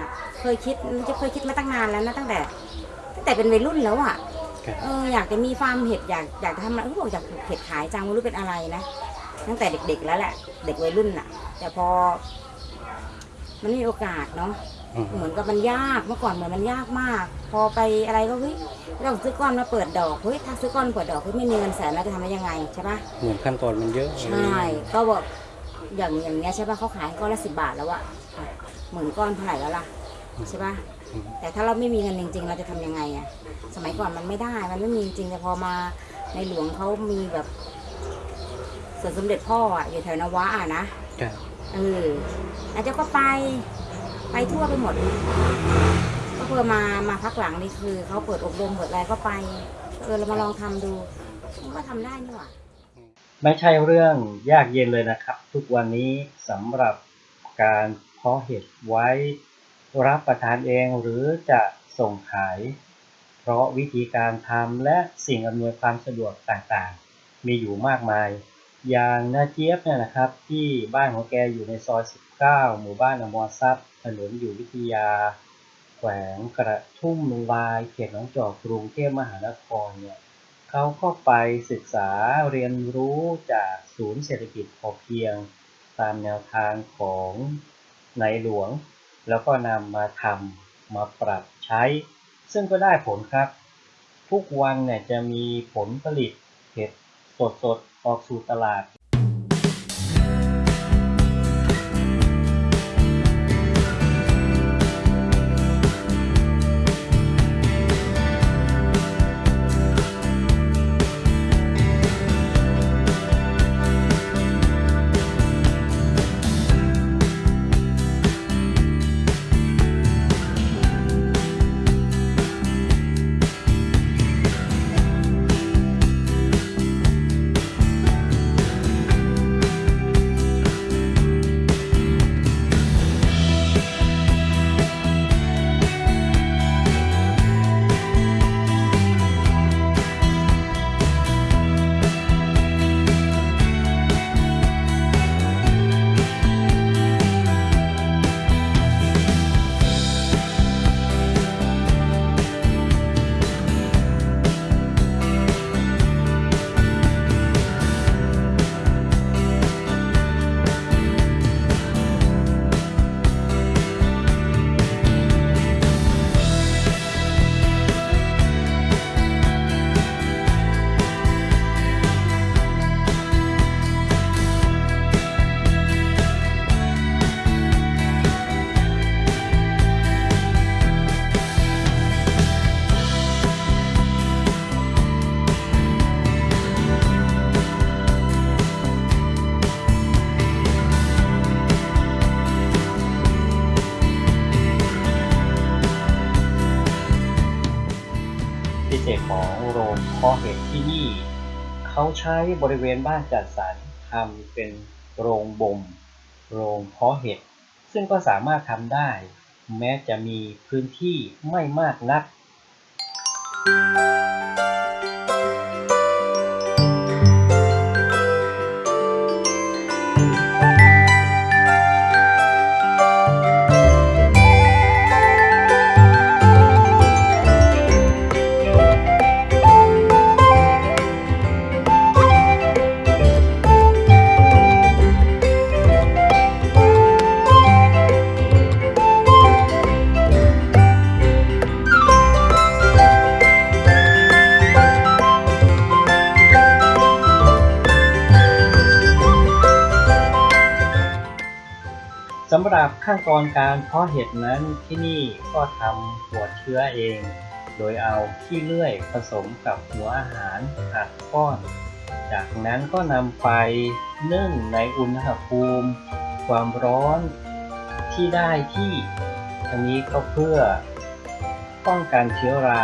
อะ เคยคิดจะเคยคิดมาตั้งนานแล้วนะตั้งแต่ตั้งแต่เป็นวัยรุ่นแล้วอะครับเอออยากจะมีฟาร์มเห็ดอยากอยากจะทำอะไรเขาบอกอยากปลูกเห็ดขายจังไม่รู้เป็นอะไรนะตั้งแต่เด็กๆแล้วแหละ เด็กวัยรุ่นอะ แต่พอ มันไม่มีโอกาสเนาะอืมเหมือนกับมันยากเมื่อก่อนเหมือนมันยากมาก พอไปอะไรก็เฮ้ยเราซื้อก้อนมาเปิดดอกเฮ้ยถ้าซื้อก้อนเปิดดอกเฮ้ยไม่มีเงินแสนแล้วจะทำได้ยังไงใช่ปะเหมือนขั้นตอนมันเยอะใช่ก็บอกอย่างอย่างเงี้ยใช่ปะเขาขายก้อนละสิบาทแล้วอะ หมื่นก้อนเท่าไหร่แล้วล่ะใช่ปะอืมแต่ถ้าเราไม่มีเงินจริง ๆ เราจะทำยังไงอะสมัยก่อนมันไม่ได้ มันไม่มีจริงแต่พอมาในหลวงเขามีแบบสวนสมเด็จพ่ออะอยู่แถวนวะอะนะครับเอออาจจะก็ไปไปทั่วไปหมด ก็เพื่อมามาพักหลังนี่คือเขาเปิดอบรมเปิดอะไรก็ไปเออเรามาลองทำดูมันก็ทำได้นี่หว่าไม่ใช่เรื่องยากเย็นเลยนะครับ ทุกวันนี้สำหรับการเพาะเห็ดไว้รับประทานเองหรือจะส่งขาย เพราะวิธีการทำและสิ่งอำนวยความสะดวกต่างๆ มีอยู่มากมาย อย่างนาเจี๊ยบเนี่ยนะครับ ที่บ้านของแกอยู่ในซอย 19 หมู่บ้านอมรทรัพย์ถนนอยู่วิทยา แขวงกระทุ่มลายเขตหนองจอกกรุงเทพมหานครเนี่ยเขาก็ไปศึกษาเรียนรู้จากศูนย์เศรษฐกิจพอเพียง ตามแนวทางของ ในหลวง แล้วก็นำมาทำมาปรับใช้ ซึ่งก็ได้ผลครับ ทุกวันเนี่ยจะมีผลผลิตเห็ดสดๆ ออกสู่ตลาด เศษของโรงเพาะเห็ดที่นี่ เขาใช้บริเวณบ้านจัดสรรทำเป็นโรงบ่ม โรงเพาะเห็ด ซึ่งก็สามารถทำได้ แม้จะมีพื้นที่ไม่มากนักสำหรับขั้นตอนการเพาะเห็ดนั้นที่นี่ก็ทำหัวเชื้อเอง โดยเอาขี้เลื่อยผสมกับหัวอาหารอัดก้อน จากนั้นก็นำไปนึ่งในอุณหภูมิ ความร้อนที่ได้ที่อันนี้ก็เพื่อป้องกันเชื้อรา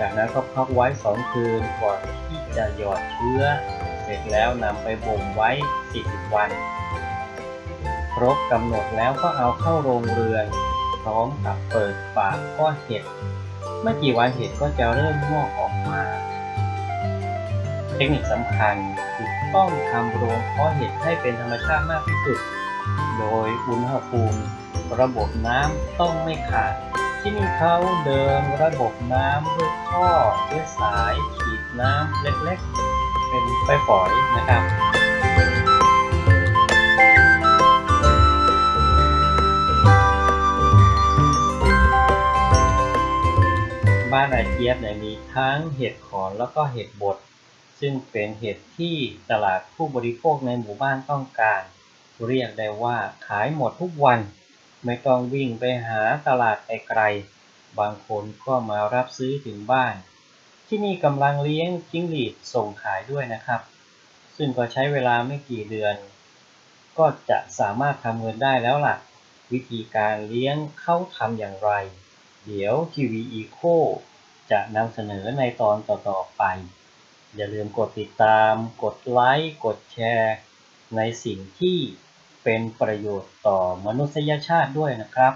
จากนั้นก็พักไว้ 2 คืนก่อนที่จะหยอดเชื้อ เสร็จแล้วนำไปบ่มไว้ 40 วัน รบกำหนดแล้วก็เอาเข้าโรงเรือน พร้อมกับเปิดฝาข้อเห็ดไม่กี่วันเห็ดก็จะเริ่มงอกออกมา เทคนิคสำคัญคือต้องทำโรงเพาะเห็ดให้เป็นธรรมชาติมากที่สุด โดยอุณหภูมิ ระบบน้ำต้องไม่ขาด ที่นี่เขาเดินระบบน้ำด้วยท่อด้วยสาย ฉีดน้ำเล็กๆ เป็นไฟฝอยนะครับ เจี๊ยบเนี่ยมีทั้งเห็ดขอนแล้วก็เห็ดบด ซึ่งเป็นเห็ดที่ตลาดผู้บริโภคในหมู่บ้านต้องการ เรียกได้ว่าขายหมดทุกวัน ไม่ต้องวิ่งไปหาตลาดไกลๆบางคนก็มารับซื้อถึงบ้าน ที่นี่กำลังเลี้ยงจิ้งหรีดส่งขายด้วยนะครับ ซึ่งก็ใช้เวลาไม่กี่เดือน ก็จะสามารถทำเงินได้แล้วล่ะ วิธีการเลี้ยงเขาทำอย่างไรเดี๋ยว TV Eco จะนำเสนอในตอนต่อ ๆ ไป อย่าลืมกดติดตาม กดไลค์ กดแชร์ ในสิ่งที่เป็นประโยชน์ต่อมนุษยชาติด้วยนะครับ